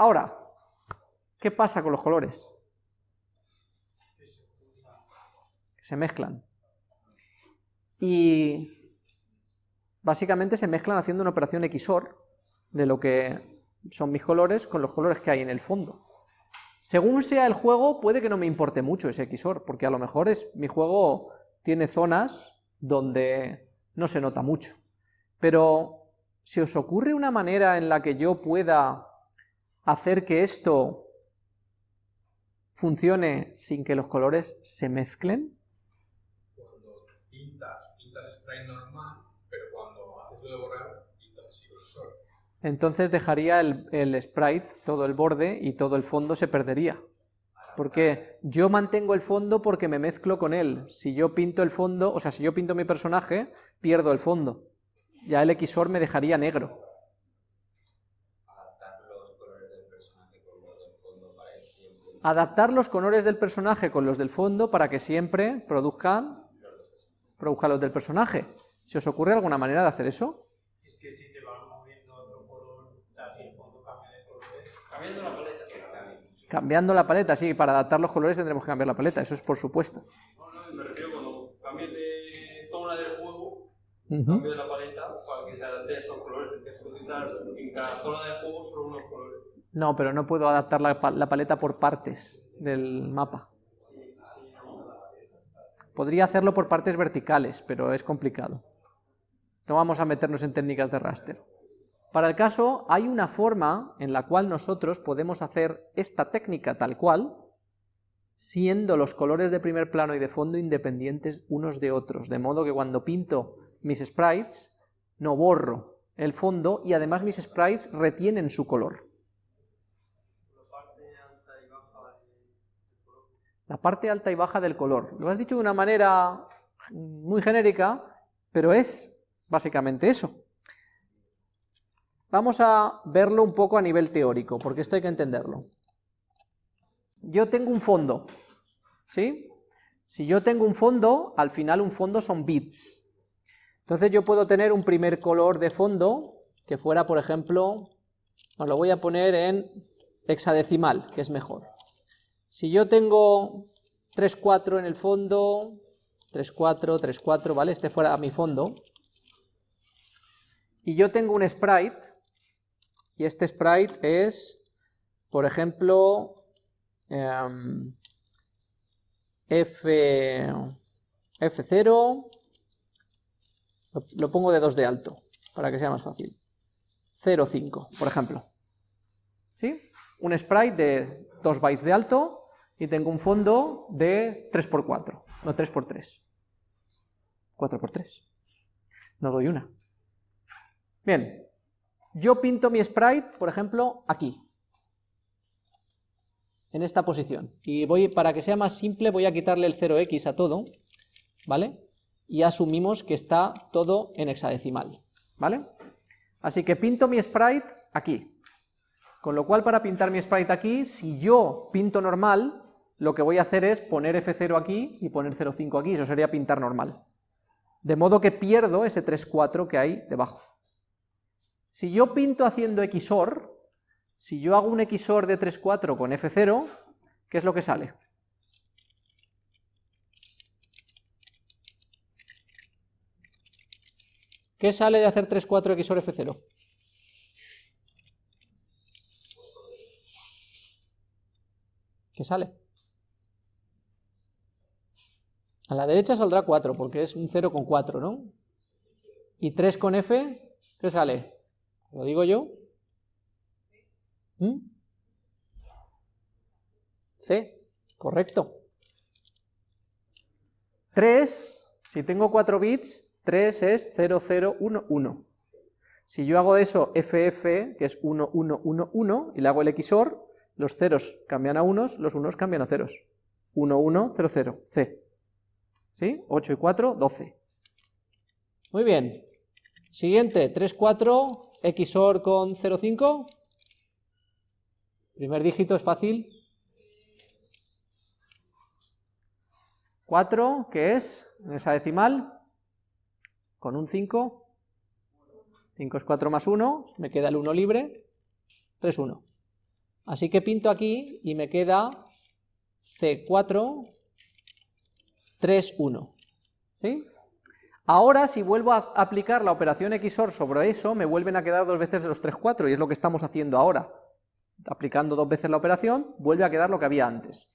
Ahora, ¿qué pasa con los colores? Que se mezclan. Y básicamente se mezclan haciendo una operación XOR de lo que son mis colores con los colores que hay en el fondo. Según sea el juego, puede que no me importe mucho ese XOR, porque a lo mejor es, mi juego tiene zonas donde no se nota mucho. Pero, ¿se os ocurre una manera en la que yo pueda hacer que esto funcione sin que los colores se mezclen? Cuando pintas, pintas spray normal, pero cuando haces lo de borrar, pintas grosor. Entonces dejaría el, el sprite, todo el borde y todo el fondo se perdería. Porque yo mantengo el fondo porque me mezclo con él. Si yo pinto el fondo, o sea, si yo pinto mi personaje, pierdo el fondo. Ya el XOR me dejaría negro. Adaptar los colores del personaje con los del fondo para que siempre produzcan, produzcan los del personaje. ¿Se os ocurre alguna manera de hacer eso? Es que si te vas moviendo otro color, o sea, si el fondo cambia de colores, cambiando la paleta. Cambiando la paleta, sí, para adaptar los colores tendremos que cambiar la paleta, eso es por supuesto. No, no, me refiero cuando cambies de zona del juego, Ujú. cambio la paleta para que se adapte a esos colores. Que utilizar en cada zona del juego solo unos colores. No, pero no puedo adaptar la, pa- la paleta por partes del mapa. Podría hacerlo por partes verticales, pero es complicado. No vamos a meternos en técnicas de raster. Para el caso, hay una forma en la cual nosotros podemos hacer esta técnica tal cual, siendo los colores de primer plano y de fondo independientes unos de otros, de modo que cuando pinto mis sprites, no borro el fondo y además mis sprites retienen su color. La parte alta y baja del color. Lo has dicho de una manera muy genérica, pero es básicamente eso. Vamos a verlo un poco a nivel teórico, porque esto hay que entenderlo. Yo tengo un fondo, ¿sí? Si yo tengo un fondo, al final un fondo son bits. Entonces yo puedo tener un primer color de fondo, que fuera, por ejemplo, os lo voy a poner en hexadecimal, que es mejor. Si yo tengo 3, 4 en el fondo, 3, 4, 3, 4, ¿vale? Este fuera mi fondo. Y yo tengo un sprite, y este sprite es, por ejemplo, em, F, F0, lo, lo pongo de 2 de alto, para que sea más fácil. 0, 5, por ejemplo. ¿Sí? Un sprite de 2 bytes de alto y tengo un fondo de 3x4, no 3x3. 4x3. No doy una. Bien, yo pinto mi sprite, por ejemplo, aquí. En esta posición. Y voy, para que sea más simple, voy a quitarle el 0x a todo, ¿vale? Y asumimos que está todo en hexadecimal, ¿vale? Así que pinto mi sprite aquí. Con lo cual, para pintar mi sprite aquí, si yo pinto normal, lo que voy a hacer es poner F0 aquí y poner 0,5 aquí, eso sería pintar normal. De modo que pierdo ese 3,4 que hay debajo. Si yo pinto haciendo XOR, si yo hago un XOR de 3,4 con F0, ¿qué es lo que sale? ¿Qué sale de hacer 3,4 XOR F0? ¿Qué sale? A la derecha saldrá 4, porque es un 0 con 4, ¿no? Y 3 con F, ¿qué sale? ¿Lo digo yo? ¿Mm? C, correcto. 3, si tengo 4 bits, 3 es 0, 0, 1, 1. Si yo hago eso FF, que es 1, 1, 1, 1, y le hago el XOR, los ceros cambian a unos, los unos cambian a ceros. 1, 1, 0, 0, C. ¿Sí? 8 y 4, 12. Muy bien. Siguiente, 3, 4, XOR con 0, 5. Primer dígito es fácil. 4, que es en esa decimal, con un 5. 5 es 4 más 1, me queda el 1 libre. 3, 1. Así que pinto aquí y me queda C4, 3, 1. ¿Sí? Ahora, si vuelvo a aplicar la operación XOR sobre eso, me vuelven a quedar dos veces los 3, 4, y es lo que estamos haciendo ahora. Aplicando dos veces la operación, vuelve a quedar lo que había antes.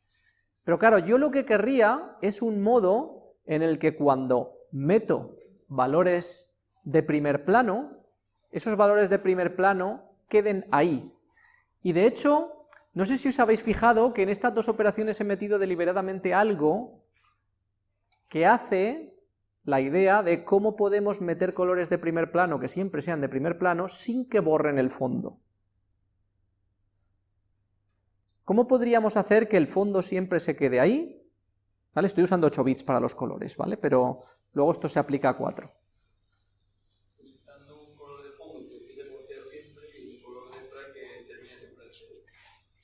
Pero claro, yo lo que querría es un modo en el que cuando meto valores de primer plano, esos valores de primer plano queden ahí. Y de hecho, no sé si os habéis fijado que en estas dos operaciones he metido deliberadamente algo que hace la idea de cómo podemos meter colores de primer plano, que siempre sean de primer plano, sin que borren el fondo. ¿Cómo podríamos hacer que el fondo siempre se quede ahí? ¿Vale? Estoy usando 8 bits para los colores, ¿vale? Pero luego esto se aplica a 4.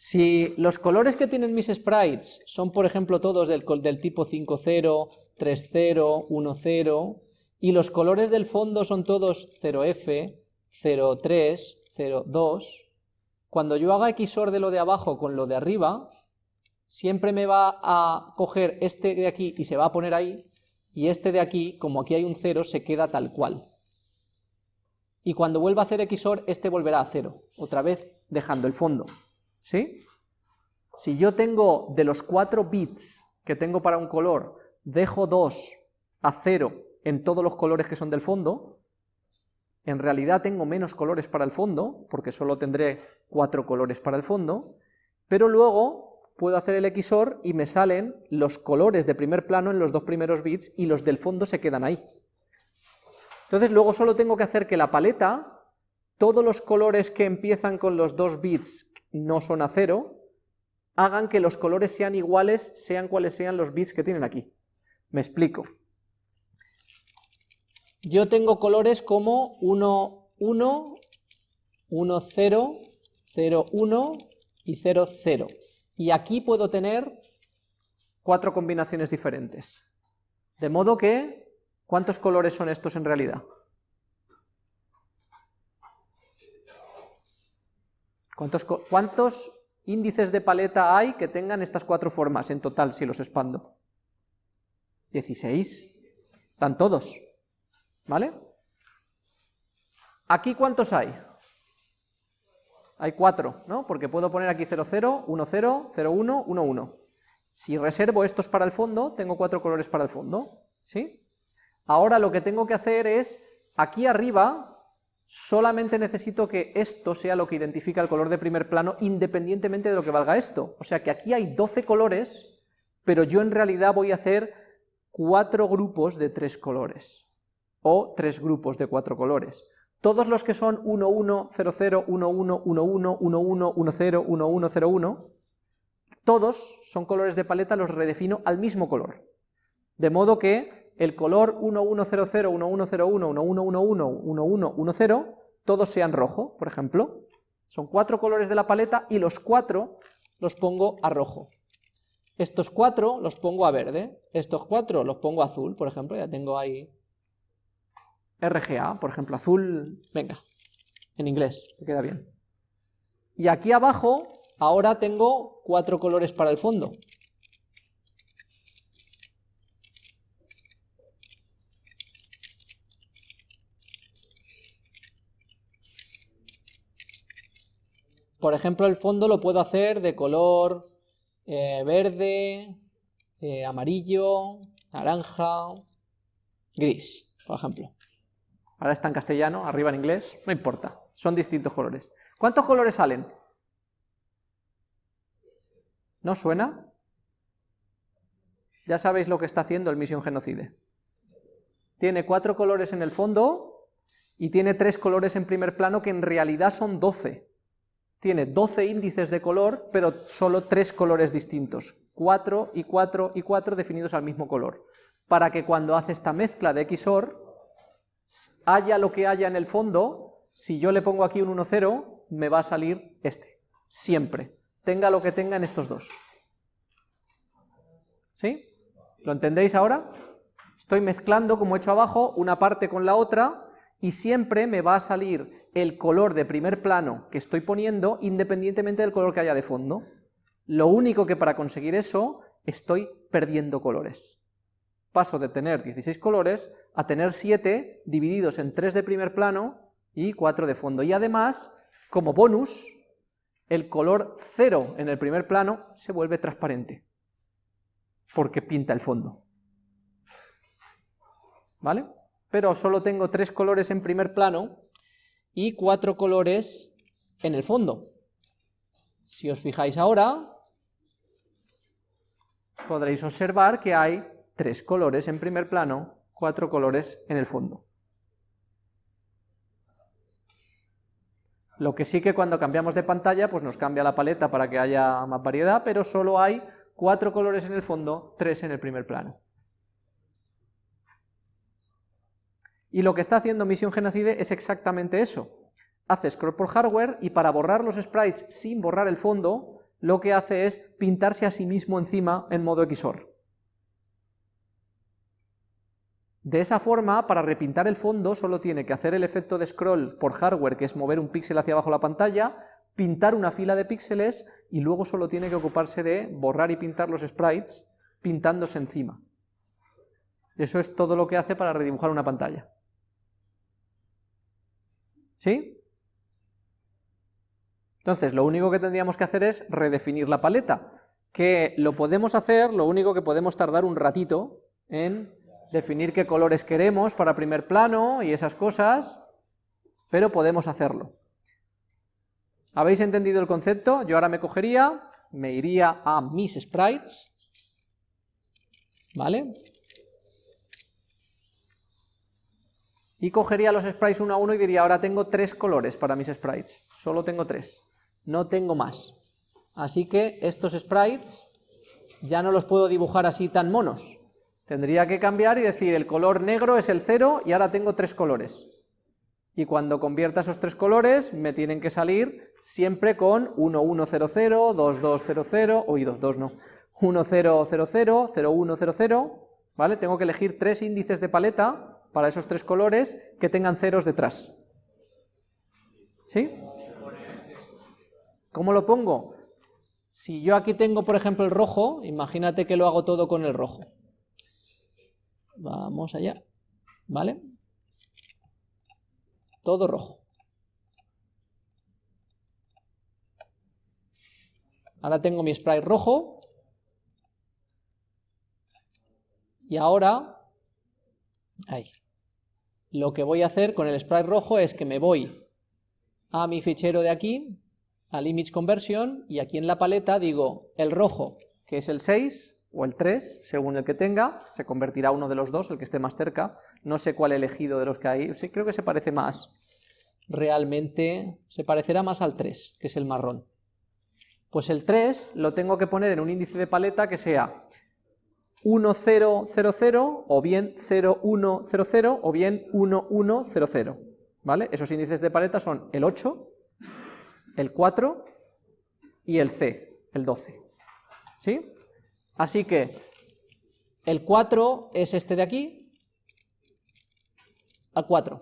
Si los colores que tienen mis sprites son, por ejemplo, todos del, del tipo 5.0, 3.0, 1.0, y los colores del fondo son todos 0F, 0.3, 0.2, cuando yo haga XOR de lo de abajo con lo de arriba, siempre me va a coger este de aquí y se va a poner ahí, y este de aquí, como aquí hay un 0, se queda tal cual. Y cuando vuelva a hacer XOR, este volverá a 0, otra vez dejando el fondo. ¿Sí? Si yo tengo de los 4 bits que tengo para un color, dejo 2 a 0 en todos los colores que son del fondo, en realidad tengo menos colores para el fondo, porque solo tendré 4 colores para el fondo, pero luego puedo hacer el XOR y me salen los colores de primer plano en los dos primeros bits y los del fondo se quedan ahí. Entonces luego solo tengo que hacer que la paleta, todos los colores que empiezan con los dos bits no son a cero, hagan que los colores sean iguales, sean cuales sean los bits que tienen aquí. Me explico. Yo tengo colores como 1, 1, 1, 0, 0, 1 y 0, 0. Y aquí puedo tener cuatro combinaciones diferentes. De modo que, ¿cuántos colores son estos en realidad? ¿Cuántos, índices de paleta hay que tengan estas cuatro formas en total si los expando? 16. Están todos. ¿Vale? ¿Aquí cuántos hay? Hay cuatro, ¿no? Porque puedo poner aquí 00, 10, 01, 11. Si reservo estos para el fondo, tengo cuatro colores para el fondo, ¿sí? Ahora lo que tengo que hacer es, aquí arriba, solamente necesito que esto sea lo que identifica el color de primer plano independientemente de lo que valga esto. O sea que aquí hay 12 colores, pero yo en realidad voy a hacer cuatro grupos de tres colores, o tres grupos de cuatro colores. Todos los que son 1, 1, 0, 0, 1, 1, 1, 1, 1, 1, 1, 0, 1, 1, 0, 1, todos son colores de paleta, los redefino al mismo color. De modo que el color 1100, 1101, 1111, 1110, todos sean rojo, por ejemplo. Son cuatro colores de la paleta y los cuatro los pongo a rojo. Estos cuatro los pongo a verde, estos cuatro los pongo a azul, por ejemplo, ya tengo ahí RGA, por ejemplo, azul, venga, en inglés, que queda bien. Y aquí abajo, ahora tengo cuatro colores para el fondo. Por ejemplo, el fondo lo puedo hacer de color eh, verde, eh, amarillo, naranja, gris, por ejemplo. Ahora está en castellano, arriba en inglés, no importa, son distintos colores. ¿Cuántos colores salen? ¿No suena? Ya sabéis lo que está haciendo el Mission Genocide. Tiene cuatro colores en el fondo y tiene tres colores en primer plano que en realidad son doce tiene 12 índices de color, pero solo 3 colores distintos, 4 y 4 y 4 definidos al mismo color, para que cuando hace esta mezcla de XOR, haya lo que haya en el fondo, si yo le pongo aquí un 1, 0, me va a salir este, siempre, tenga lo que tenga en estos dos. ¿Sí? ¿Lo entendéis ahora? Estoy mezclando, como he hecho abajo, una parte con la otra, y siempre me va a salir el color de primer plano que estoy poniendo independientemente del color que haya de fondo. Lo único que para conseguir eso estoy perdiendo colores. Paso de tener 16 colores a tener 7 divididos en 3 de primer plano y 4 de fondo. Y además, como bonus, el color 0 en el primer plano se vuelve transparente, porque pinta el fondo. ¿Vale? Pero solo tengo 3 colores en primer plano y 4 colores en el fondo. Si os fijáis ahora, podréis observar que hay tres colores en primer plano, cuatro colores en el fondo. Lo que sí que cuando cambiamos de pantalla, pues nos cambia la paleta para que haya más variedad, pero solo hay cuatro colores en el fondo, tres en el primer plano. Y lo que está haciendo Misión Genocide es exactamente eso. Hace scroll por hardware y para borrar los sprites sin borrar el fondo, lo que hace es pintarse a sí mismo encima en modo XOR. De esa forma, para repintar el fondo, solo tiene que hacer el efecto de scroll por hardware, que es mover un píxel hacia abajo la pantalla, pintar una fila de píxeles, y luego solo tiene que ocuparse de borrar y pintar los sprites, pintándose encima. Eso es todo lo que hace para redibujar una pantalla. ¿Sí? Entonces, lo único que tendríamos que hacer es redefinir la paleta, que lo podemos hacer, lo único que podemos tardar un ratito en definir qué colores queremos para primer plano y esas cosas, pero podemos hacerlo. ¿Habéis entendido el concepto? Yo ahora me cogería, me iría a mis sprites, ¿vale? Y cogería los sprites uno a uno y diría, ahora tengo tres colores para mis sprites, solo tengo tres no tengo más. Así que estos sprites ya no los puedo dibujar así tan monos. Tendría que cambiar y decir el color negro es el cero y ahora tengo tres colores. Y cuando convierta esos tres colores me tienen que salir siempre con 1100, 2200, uy 22 no, 1000, 0100, ¿vale? Tengo que elegir tres índices de paleta para esos tres colores que tengan ceros detrás. ¿Sí? ¿Cómo lo pongo? Si yo aquí tengo, por ejemplo, el rojo, imagínate que lo hago todo con el rojo. Vamos allá, ¿vale? Todo rojo. Ahora tengo mi sprite rojo. Y ahora, ahí. Lo que voy a hacer con el sprite rojo es que me voy a mi fichero de aquí, al image conversion y aquí en la paleta digo el rojo, que es el 6 o el 3, según el que tenga, se convertirá uno de los dos, el que esté más cerca, no sé cuál he elegido de los que hay, sí, creo que se parece más, realmente se parecerá más al 3, que es el marrón. Pues el 3 lo tengo que poner en un índice de paleta que sea 1000 o bien 0100 o bien 1100, ¿vale? Esos índices de paleta son el 8, el 4 y el C, el 12. ¿Sí? Así que el 4 es este de aquí, al 4.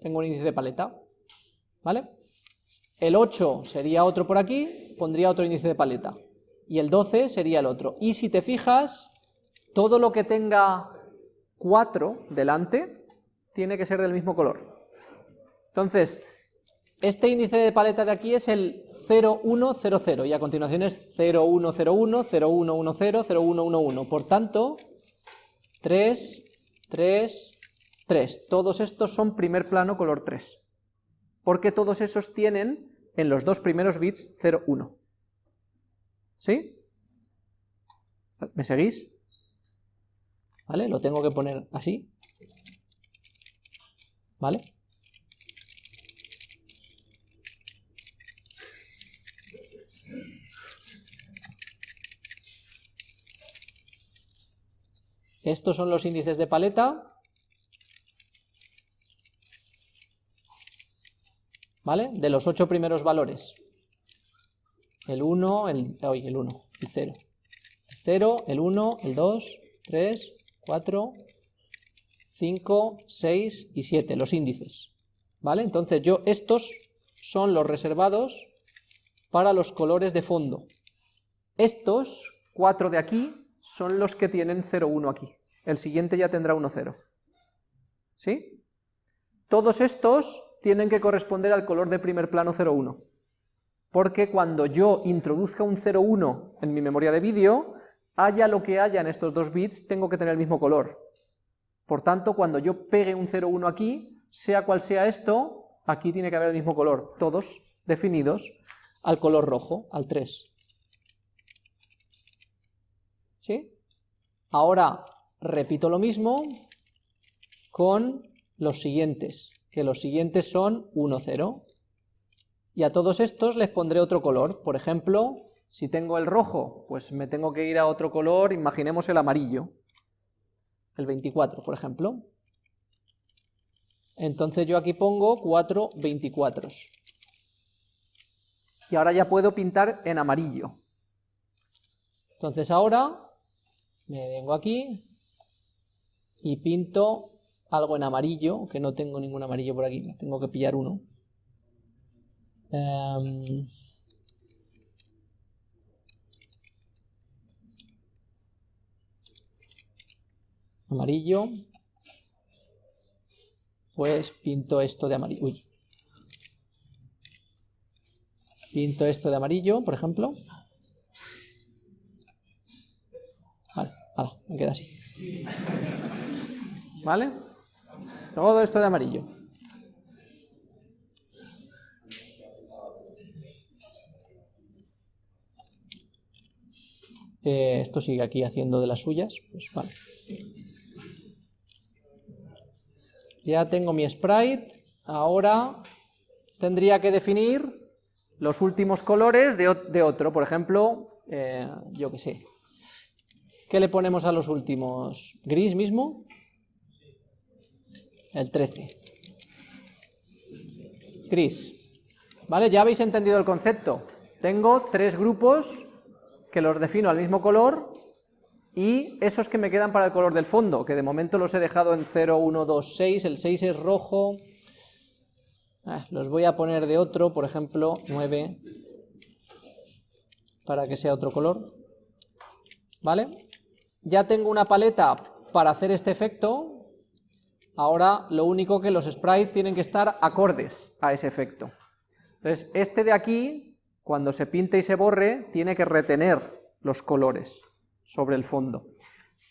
Tengo un índice de paleta, ¿vale? El 8 sería otro por aquí, pondría otro índice de paleta. Y el 12 sería el otro. Y si te fijas, todo lo que tenga 4 delante tiene que ser del mismo color. Entonces, este índice de paleta de aquí es el 0100 y a continuación es 0101, 0110, 0111. Por tanto, 3, 3, 3. Todos estos son primer plano color 3. Porque todos esos tienen en los dos primeros bits 01. ¿Sí? ¿Me seguís? ¿Vale? Lo tengo que poner así. ¿Vale? Estos son los índices de paleta. ¿Vale? De los ocho primeros valores. El 1, el, el 1, el 0. El 0, el 1, el 2, 3, 4, 5, 6 y 7, los índices. ¿vale? Entonces yo, estos son los reservados para los colores de fondo. Estos, cuatro de aquí, son los que tienen 0,1 aquí. El siguiente ya tendrá 1,0. ¿Sí? Todos estos tienen que corresponder al color de primer plano 0,1. Porque cuando yo introduzca un 0,1 en mi memoria de vídeo, haya lo que haya en estos dos bits, tengo que tener el mismo color. Por tanto, cuando yo pegue un 0,1 aquí, sea cual sea esto, aquí tiene que haber el mismo color, todos definidos al color rojo, al 3. ¿Sí? Ahora repito lo mismo con los siguientes, que los siguientes son 1, 0. Y a todos estos les pondré otro color, por ejemplo, si tengo el rojo, pues me tengo que ir a otro color, imaginemos el amarillo, el 24, por ejemplo. Entonces yo aquí pongo 4 24. Y ahora ya puedo pintar en amarillo. Entonces ahora me vengo aquí y pinto algo en amarillo, que no tengo ningún amarillo por aquí, tengo que pillar uno. Em, amarillo, pues pinto esto de amarillo, uy, pinto esto de amarillo, por ejemplo, vale, vale, me queda así, ¿vale? Todo esto de amarillo. Eh, esto sigue aquí haciendo de las suyas, pues vale. Ya tengo mi sprite, ahora tendría que definir los últimos colores de, otro, por ejemplo, eh, yo qué sé. ¿Qué le ponemos a los últimos? ¿Gris mismo? El 13. Gris. ¿Vale? Ya habéis entendido el concepto. Tengo tres grupos que los defino al mismo color y esos que me quedan para el color del fondo, que de momento los he dejado en 0, 1, 2, 6, el 6 es rojo, ah, los voy a poner de otro, por ejemplo, 9, para que sea otro color, ¿vale? Ya tengo una paleta para hacer este efecto, ahora lo único que los sprites tienen que estar acordes a ese efecto. Entonces, este de aquí cuando se pinte y se borre, tiene que retener los colores sobre el fondo.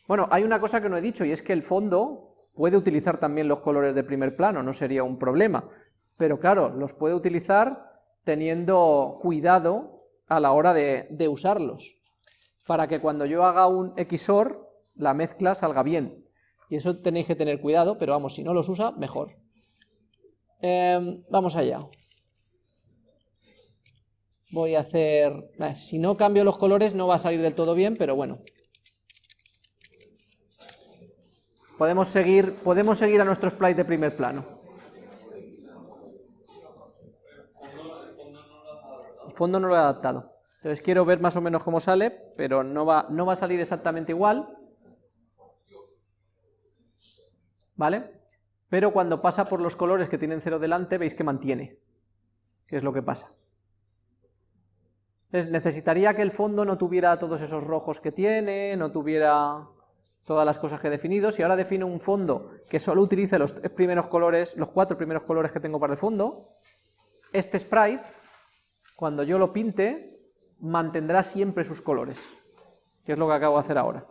Bueno, hay una cosa que no he dicho, y es que el fondo puede utilizar también los colores de primer plano, no sería un problema, pero claro, los puede utilizar teniendo cuidado a la hora de, usarlos, para que cuando yo haga un XOR, la mezcla salga bien, y eso tenéis que tener cuidado, pero vamos, si no los usa, mejor. Em, vamos allá voy a hacer... Eh, si no cambio los colores no va a salir del todo bien, pero bueno. Podemos seguir, podemos seguir a nuestro sprite de primer plano. El fondo no lo he adaptado. Entonces quiero ver más o menos cómo sale, pero no va, no va a salir exactamente igual. ¿Vale? Pero cuando pasa por los colores que tienen cero delante, veis que mantiene. ¿Qué es lo que pasa? Necesitaría que el fondo no tuviera todos esos rojos que tiene, no tuviera todas las cosas que he definido. Si ahora defino un fondo que solo utilice los primeros colores, los cuatro primeros colores que tengo para el fondo, este sprite, cuando yo lo pinte, mantendrá siempre sus colores, que es lo que acabo de hacer ahora.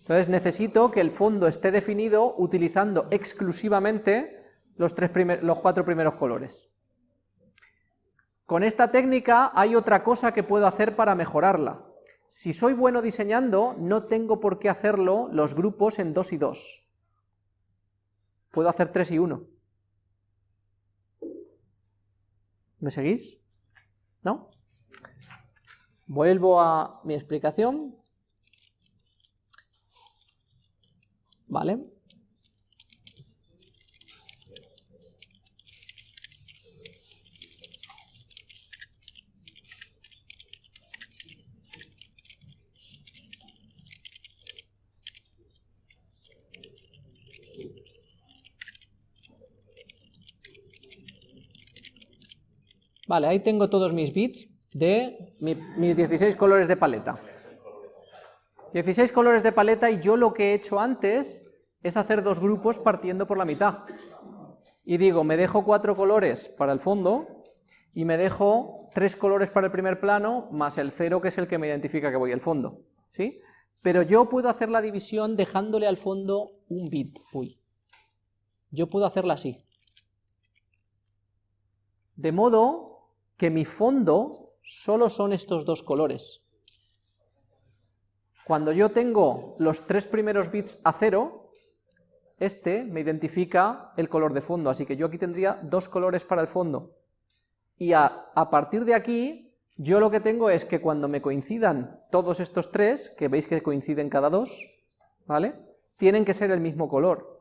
Entonces necesito que el fondo esté definido utilizando exclusivamente los, tres los cuatro primeros colores. Con esta técnica hay otra cosa que puedo hacer para mejorarla. Si soy bueno diseñando, no tengo por qué hacerlo los grupos en 2 y 2. Puedo hacer 3 y 1. ¿Me seguís? ¿No? Vuelvo a mi explicación. ¿Vale? Vale, ahí tengo todos mis bits de mi- mis 16 colores de paleta. 16 colores de paleta y yo lo que he hecho antes es hacer dos grupos partiendo por la mitad. Y digo, me dejo cuatro colores para el fondo y me dejo tres colores para el primer plano más el cero que es el que me identifica que voy al fondo. ¿Sí? Pero yo puedo hacer la división dejándole al fondo un bit. Uy. Yo puedo hacerla así. De modo que mi fondo solo son estos dos colores. Cuando yo tengo los tres primeros bits a cero, este me identifica el color de fondo, así que yo aquí tendría dos colores para el fondo. Y a, partir de aquí, yo lo que tengo es que cuando me coincidan todos estos tres, que veis que coinciden cada dos, ¿vale? Tienen que ser el mismo color.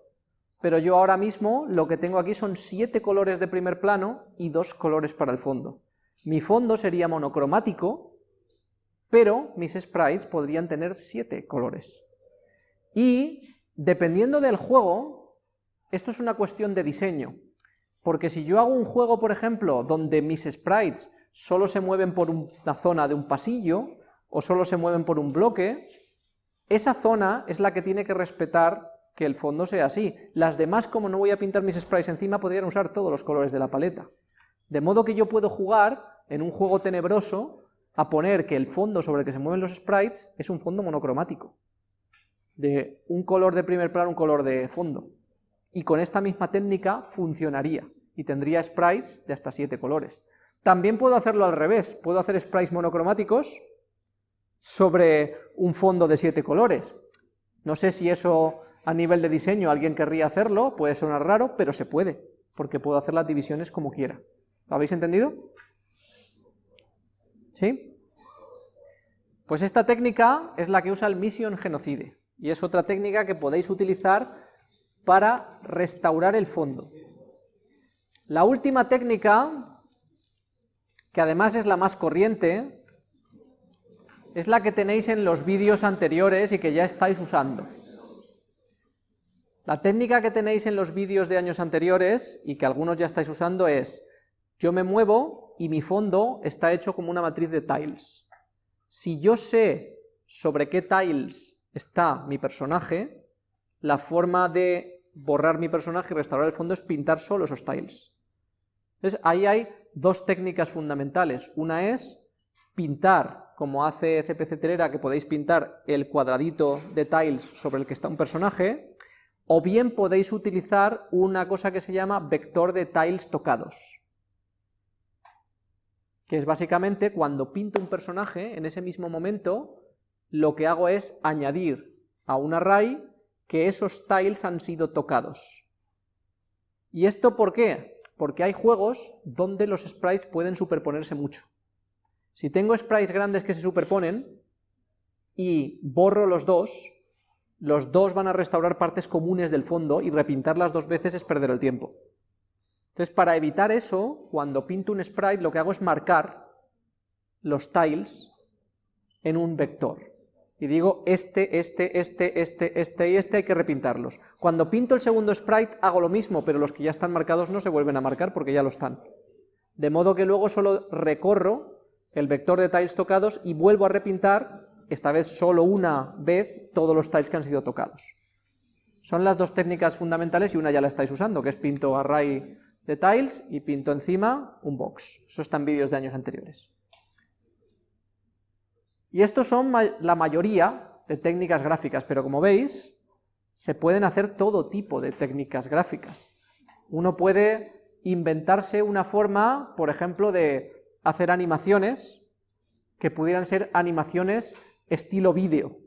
Pero yo ahora mismo lo que tengo aquí son siete colores de primer plano y dos colores para el fondo. Mi fondo sería monocromático, pero mis sprites podrían tener siete colores. Y, dependiendo del juego, esto es una cuestión de diseño, porque si yo hago un juego, por ejemplo, donde mis sprites solo se mueven por una zona de un pasillo, o solo se mueven por un bloque, esa zona es la que tiene que respetar que el fondo sea así. Las demás, como no voy a pintar mis sprites encima, podrían usar todos los colores de la paleta. De modo que yo puedo jugar, en un juego tenebroso, a poner que el fondo sobre el que se mueven los sprites es un fondo monocromático, de un color de primer plano, un color de fondo. Y con esta misma técnica funcionaría, y tendría sprites de hasta 7 colores. También puedo hacerlo al revés, puedo hacer sprites monocromáticos sobre un fondo de 7 colores. No sé si eso a nivel de diseño alguien querría hacerlo, puede sonar raro, pero se puede, porque puedo hacer las divisiones como quiera. ¿Lo habéis entendido? ¿Sí? Pues esta técnica es la que usa el Mission Genocide, y es otra técnica que podéis utilizar para restaurar el fondo. La última técnica, que además es la más corriente, es la que tenéis en los vídeos anteriores y que ya estáis usando. La técnica que tenéis en los vídeos de años anteriores, y que algunos ya estáis usando, es yo me muevo y mi fondo está hecho como una matriz de tiles. Si yo sé sobre qué tiles está mi personaje, la forma de borrar mi personaje y restaurar el fondo es pintar solo esos tiles. Entonces ahí hay dos técnicas fundamentales. Una es pintar, como hace CPC Telera, que podéis pintar el cuadradito de tiles sobre el que está un personaje, o bien podéis utilizar una cosa que se llama vector de tiles tocados, que es básicamente cuando pinto un personaje, en ese mismo momento, lo que hago es añadir a un array que esos tiles han sido tocados. ¿Y esto por qué? Porque hay juegos donde los sprites pueden superponerse mucho. Si tengo sprites grandes que se superponen y borro los dos, los dos van a restaurar partes comunes del fondo y repintarlas dos veces es perder el tiempo. Entonces, para evitar eso, cuando pinto un sprite lo que hago es marcar los tiles en un vector. Y digo, este, este, este, este, este y este hay que repintarlos. Cuando pinto el segundo sprite hago lo mismo, pero los que ya están marcados no se vuelven a marcar porque ya lo están. De modo que luego solo recorro el vector de tiles tocados y vuelvo a repintar, esta vez solo una vez, todos los tiles que han sido tocados. Son las dos técnicas fundamentales y una ya la estáis usando, que es pinto array de tiles y pinto encima un box. Eso está en vídeos de años anteriores. Y estos son la mayoría de técnicas gráficas, pero como veis, se pueden hacer todo tipo de técnicas gráficas. Uno puede inventarse una forma, por ejemplo, de hacer animaciones que pudieran ser animaciones estilo vídeo.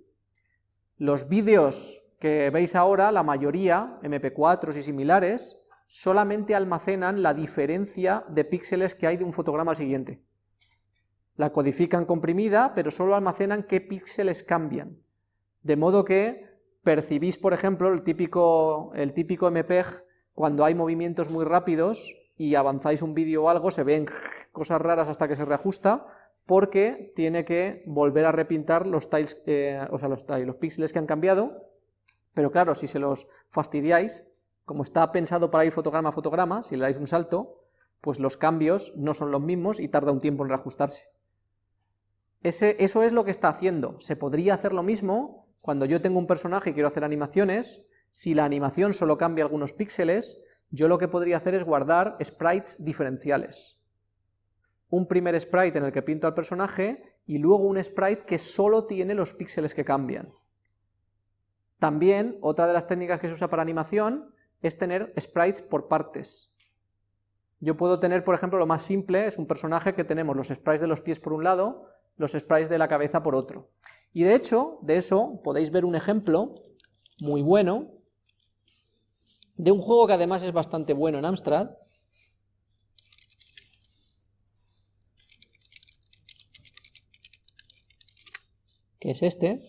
Los vídeos que veis ahora, la mayoría, MP4 y similares, solamente almacenan la diferencia de píxeles que hay de un fotograma al siguiente. La codifican comprimida, pero solo almacenan qué píxeles cambian. De modo que percibís, por ejemplo, el típico, el típico MPEG, cuando hay movimientos muy rápidos y avanzáis un vídeo o algo, se ven cosas raras hasta que se reajusta, porque tiene que volver a repintar los tiles, eh, o sea, los, los píxeles que han cambiado, pero claro, si se los fastidiáis, como está pensado para ir fotograma a fotograma, si le dais un salto, pues los cambios no son los mismos y tarda un tiempo en reajustarse. Ese, eso es lo que está haciendo. Se podría hacer lo mismo cuando yo tengo un personaje y quiero hacer animaciones, si la animación solo cambia algunos píxeles, yo lo que podría hacer es guardar sprites diferenciales. Un primer sprite en el que pinto al personaje y luego un sprite que solo tiene los píxeles que cambian. También, otra de las técnicas que se usa para animación es tener sprites por partes. Yo puedo tener, por ejemplo, lo más simple, es un personaje que tenemos los sprites de los pies por un lado, los sprites de la cabeza por otro. Y de hecho, de eso podéis ver un ejemplo muy bueno de un juego que además es bastante bueno en Amstrad, que es este,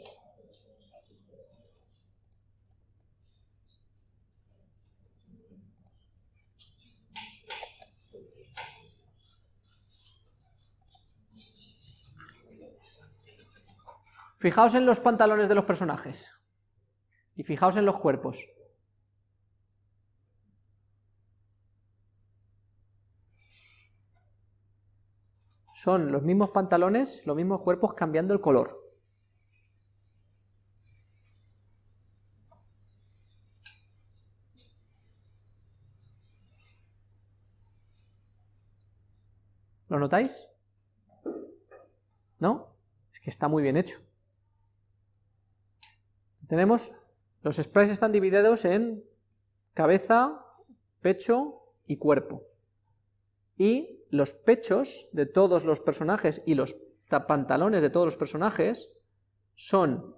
Fijaos en los pantalones de los personajes. Y fijaos en los cuerpos. Son los mismos pantalones, los mismos cuerpos cambiando el color. ¿Lo notáis? ¿No? Es que está muy bien hecho. Tenemos, los sprites están divididos en cabeza, pecho y cuerpo. Y los pechos de todos los personajes y los pantalones de todos los personajes son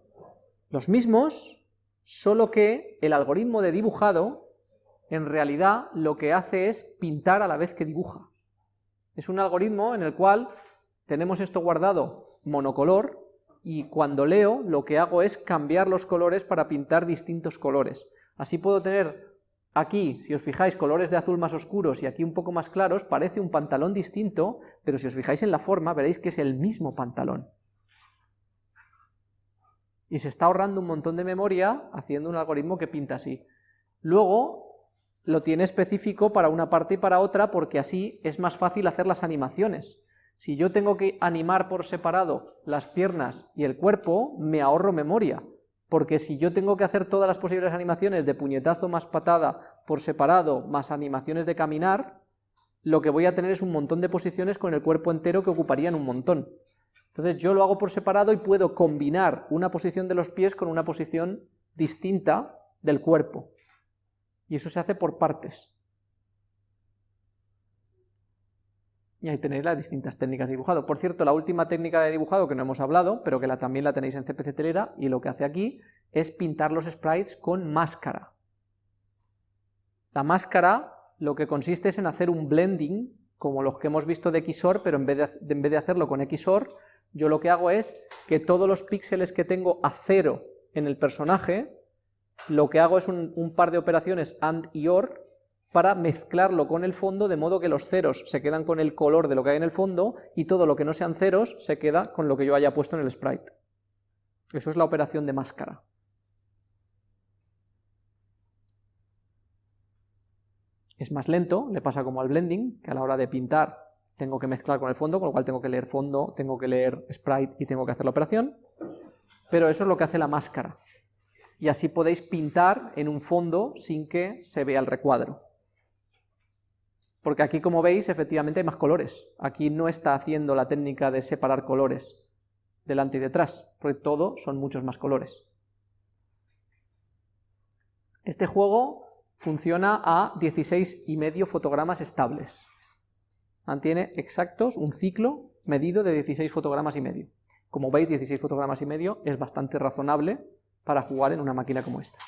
los mismos, solo que el algoritmo de dibujado en realidad lo que hace es pintar a la vez que dibuja. Es un algoritmo en el cual tenemos esto guardado monocolor, y cuando leo lo que hago es cambiar los colores para pintar distintos colores. Así puedo tener aquí, si os fijáis, colores de azul más oscuros y aquí un poco más claros, parece un pantalón distinto, pero si os fijáis en la forma veréis que es el mismo pantalón. Y se está ahorrando un montón de memoria haciendo un algoritmo que pinta así. Luego lo tiene específico para una parte y para otra porque así es más fácil hacer las animaciones. Si yo tengo que animar por separado las piernas y el cuerpo, me ahorro memoria, porque si yo tengo que hacer todas las posibles animaciones de puñetazo más patada por separado, más animaciones de caminar, lo que voy a tener es un montón de posiciones con el cuerpo entero que ocuparían un montón. Entonces yo lo hago por separado y puedo combinar una posición de los pies con una posición distinta del cuerpo. Y eso se hace por partes. Y ahí tenéis las distintas técnicas de dibujado. Por cierto, la última técnica de dibujado que no hemos hablado, pero que también la tenéis en CPC Telera, y lo que hace aquí es pintar los sprites con máscara. La máscara lo que consiste es en hacer un blending, como los que hemos visto de XOR, pero en vez de, hacerlo con XOR, yo lo que hago es que todos los píxeles que tengo a cero en el personaje, lo que hago es un par de operaciones AND y OR, para mezclarlo con el fondo de modo que los ceros se quedan con el color de lo que hay en el fondo y todo lo que no sean ceros se queda con lo que yo haya puesto en el sprite. Eso es la operación de máscara. Es más lento, le pasa como al blending, que a la hora de pintar tengo que mezclar con el fondo, con lo cual tengo que leer fondo, tengo que leer sprite y tengo que hacer la operación, pero eso es lo que hace la máscara. Y así podéis pintar en un fondo sin que se vea el recuadro. Porque aquí, como veis, efectivamente hay más colores. Aquí no está haciendo la técnica de separar colores delante y detrás, porque todo son muchos más colores. Este juego funciona a 16 y medio fotogramas estables. Mantiene exactos un ciclo medido de 16 fotogramas y medio. Como veis, 16 fotogramas y medio es bastante razonable para jugar en una máquina como esta.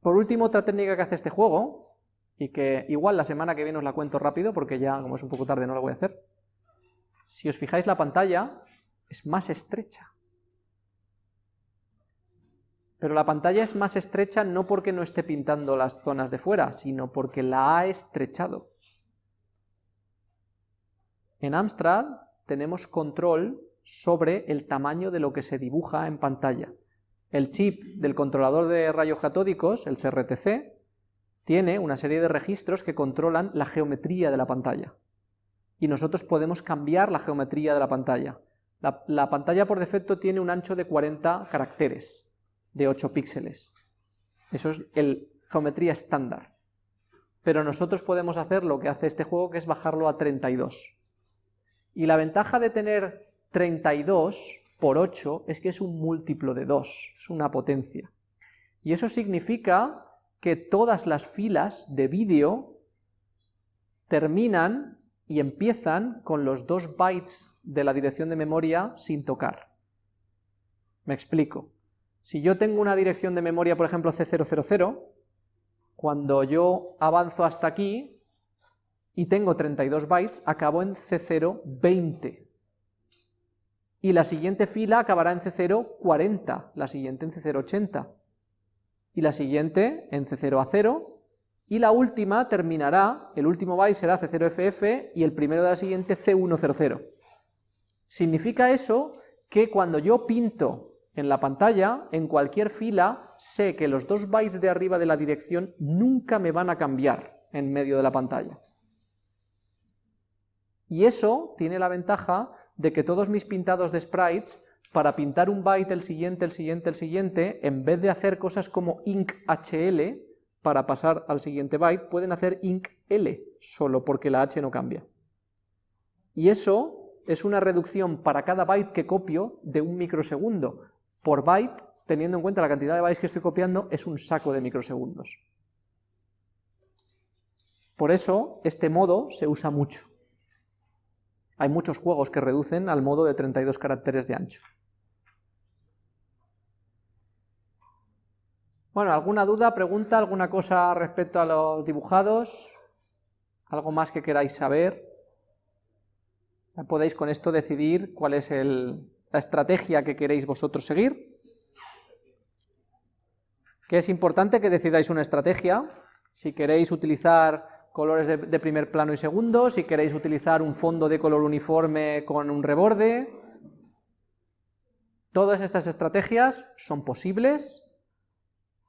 Por último, otra técnica que hace este juego, y que igual la semana que viene os la cuento rápido, porque ya como es un poco tarde no la voy a hacer. Si os fijáis la pantalla es más estrecha. Pero la pantalla es más estrecha no porque no esté pintando las zonas de fuera, sino porque la ha estrechado. En Amstrad tenemos control sobre el tamaño de lo que se dibuja en pantalla. El chip del controlador de rayos catódicos, el CRTC, tiene una serie de registros que controlan la geometría de la pantalla. Y nosotros podemos cambiar la geometría de la pantalla. La, la pantalla por defecto tiene un ancho de 40 caracteres, de 8 píxeles. Eso es el geometría estándar. Pero nosotros podemos hacer lo que hace este juego, que es bajarlo a 32. Y la ventaja de tener 32 por 8 es que es un múltiplo de 2, es una potencia. Y eso significa que todas las filas de vídeo terminan y empiezan con los 2 bytes de la dirección de memoria sin tocar. Me explico. Si yo tengo una dirección de memoria, por ejemplo, C000, cuando yo avanzo hasta aquí y tengo 32 bytes, acabo en C020. Y la siguiente fila acabará en C040, la siguiente en C080, y la siguiente en C0 a 0, y la última terminará, el último byte será C0FF y el primero de la siguiente C100. Significa eso que cuando yo pinto en la pantalla, en cualquier fila, sé que los dos bytes de arriba de la dirección nunca me van a cambiar en medio de la pantalla. Y eso tiene la ventaja de que todos mis pintados de sprites, para pintar un byte, el siguiente, el siguiente, el siguiente, en vez de hacer cosas como INC-HL, para pasar al siguiente byte, pueden hacer INC-L, solo porque la H no cambia. Y eso es una reducción para cada byte que copio de un microsegundo, por byte, teniendo en cuenta la cantidad de bytes que estoy copiando, es un saco de microsegundos. Por eso, este modo se usa mucho. Hay muchos juegos que reducen al modo de 32 caracteres de ancho. Bueno, ¿alguna duda, pregunta, alguna cosa respecto a los dibujados? ¿Algo más que queráis saber? Podéis con esto decidir cuál es la estrategia que queréis vosotros seguir, que es importante que decidáis una estrategia, si queréis utilizar colores de, primer plano y segundo, si queréis utilizar un fondo de color uniforme con un reborde, todas estas estrategias son posibles,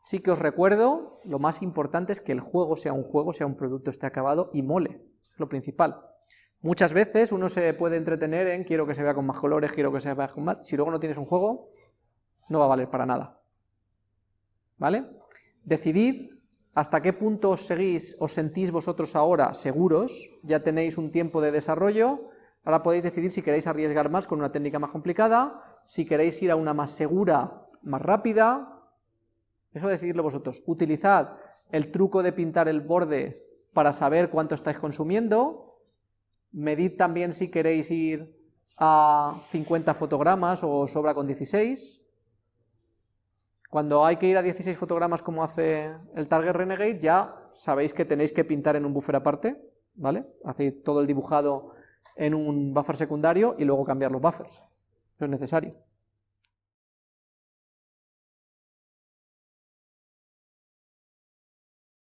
sí que os recuerdo, lo más importante es que el juego sea un juego, sea un producto, esté acabado y mole, es lo principal. Muchas veces uno se puede entretener en quiero que se vea con más colores, quiero que se vea con más... Si luego no tienes un juego, no va a valer para nada. ¿Vale? Decidid hasta qué punto os seguís, os sentís vosotros ahora seguros, ya tenéis un tiempo de desarrollo, ahora podéis decidir si queréis arriesgar más con una técnica más complicada, si queréis ir a una más segura, más rápida, eso decididlo vosotros. Utilizad el truco de pintar el borde para saber cuánto estáis consumiendo, Medid también si queréis ir a 50 fotogramas o sobra con 16. Cuando hay que ir a 16 fotogramas como hace el Target Renegade, ya sabéis que tenéis que pintar en un buffer aparte, ¿vale? Hacéis todo el dibujado en un buffer secundario y luego cambiar los buffers, no es necesario.